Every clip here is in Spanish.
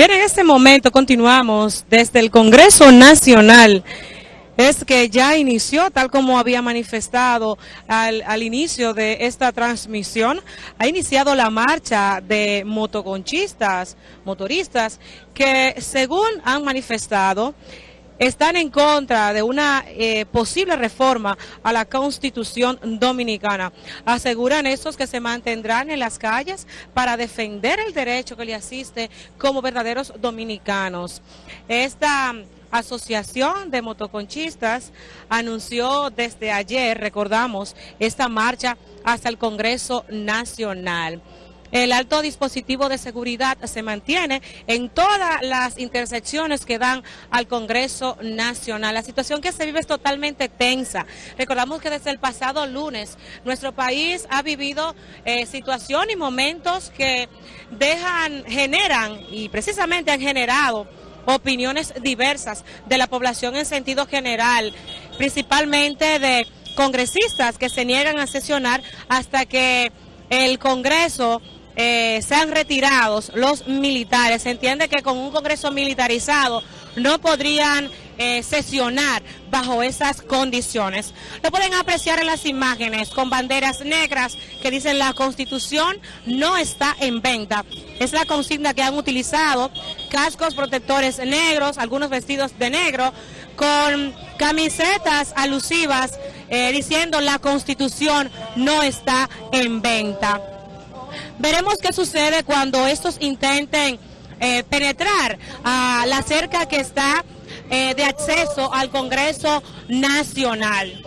Bien, en este momento continuamos desde el Congreso Nacional. Es que ya inició, tal como había manifestado al, inicio de esta transmisión, ha iniciado la marcha de motoconchistas, motoristas, que según han manifestado, están en contra de una eh, posible reforma a la Constitución Dominicana. Aseguran estos que se mantendrán en las calles para defender el derecho que le asiste como verdaderos dominicanos. Esta Asociación de Motoconchistas anunció desde ayer, recordamos, esta marcha hasta el Congreso Nacional. El alto dispositivo de seguridad se mantiene en todas las intersecciones que dan al Congreso Nacional. La situación que se vive es totalmente tensa. Recordamos que desde el pasado lunes nuestro país ha vivido eh, situaciones y momentos que dejan, generan y precisamente han generado opiniones diversas de la población en sentido general, principalmente de congresistas que se niegan a sesionar hasta que el Congreso eh, sean retirados los militares. Se entiende que con un Congreso militarizado no podrían eh, sesionar bajo esas condiciones. Lo pueden apreciar en las imágenes con banderas negras que dicen la Constitución no está en venta. Es la consigna que han utilizado, cascos protectores negros, algunos vestidos de negro, con camisetas alusivas eh, diciendo la Constitución no está en venta. Veremos qué sucede cuando estos intenten eh, penetrar a la cerca que está eh, de acceso al Congreso Nacional.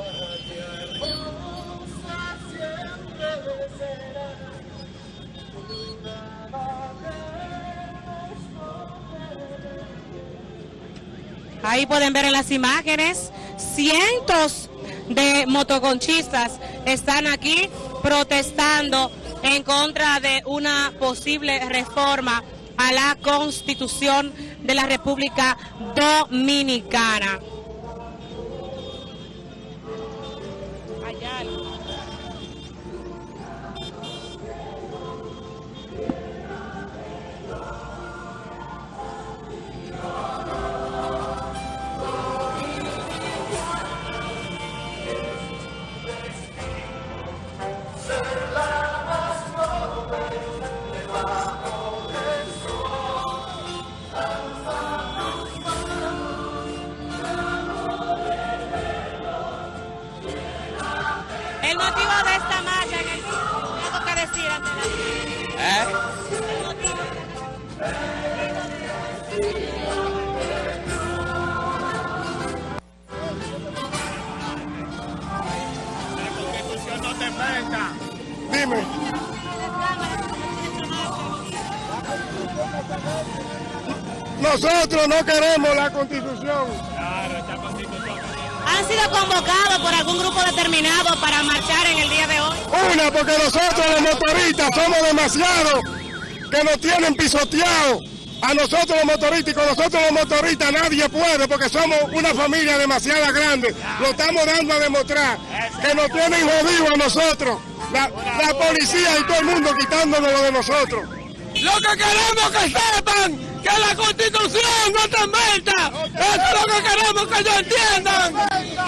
Ahí pueden ver en las imágenes cientos de motoconchistas están aquí protestando en contra de una posible reforma a la Constitución de la República Dominicana. El motivo de esta marcha, el algo que decir antes de ¿Eh? El motivo. La constitución no te inventa. Dime. Nosotros no queremos la constitución. ¿Han sido convocados por algún grupo determinado para marchar en el día de hoy? Una, porque nosotros los motoristas somos demasiados que nos tienen pisoteados. A nosotros los motoristas y con nosotros los motoristas nadie puede porque somos una familia demasiado grande. Lo estamos dando a demostrar que nos tienen jodidos a nosotros. La, la policía y todo el mundo quitándonos lo de nosotros. Lo que queremos que sepan que la constitución no te inventa. Eso es lo que queremos que ellos entiendan.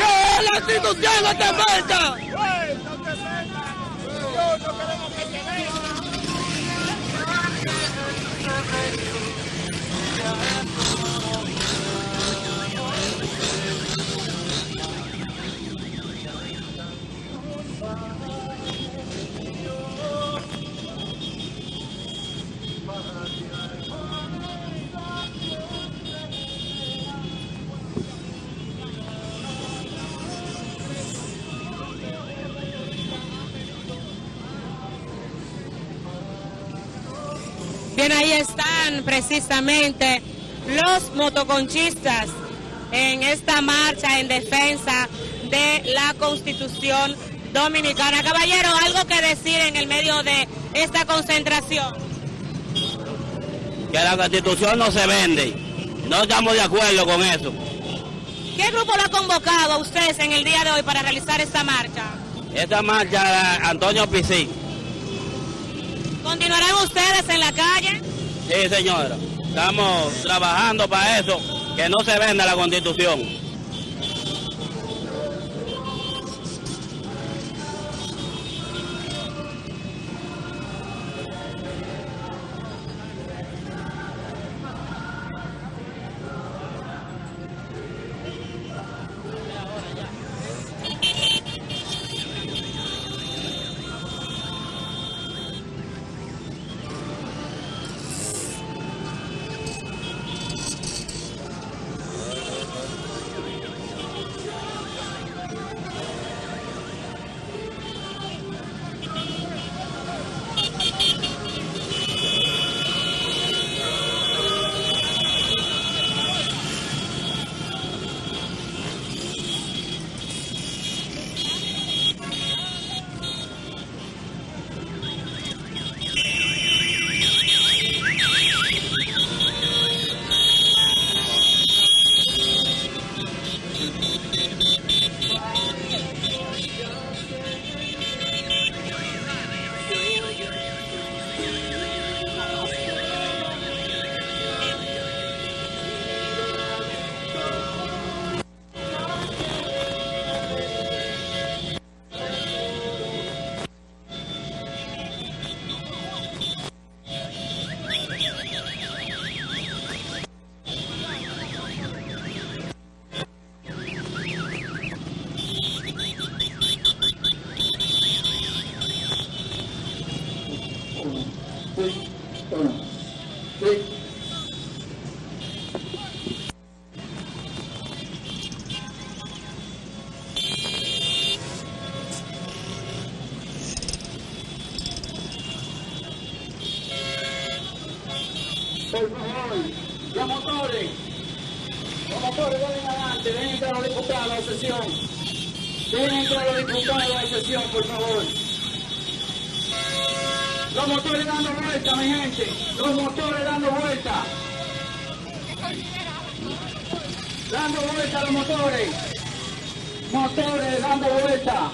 Que la constitución no te inventa. Bien, ahí están precisamente los motoconchistas en esta marcha en defensa de la Constitución Dominicana. Caballero, algo que decir en el medio de esta concentración. que la constitución no se vende. No estamos de acuerdo con eso. ¿Qué grupo lo ha convocado a ustedes en el día de hoy para realizar esta marcha? Esta marcha, Antonio Pisí. ¿Continuarán ustedes en la calle? Sí, señora. Estamos trabajando para eso, que no se venda la constitución. La sesión. Deben entrar los diputados a la sesión, por favor. Los motores dando vuelta, mi gente. Los motores dando vuelta. Dando vuelta los motores. Motores dando vuelta.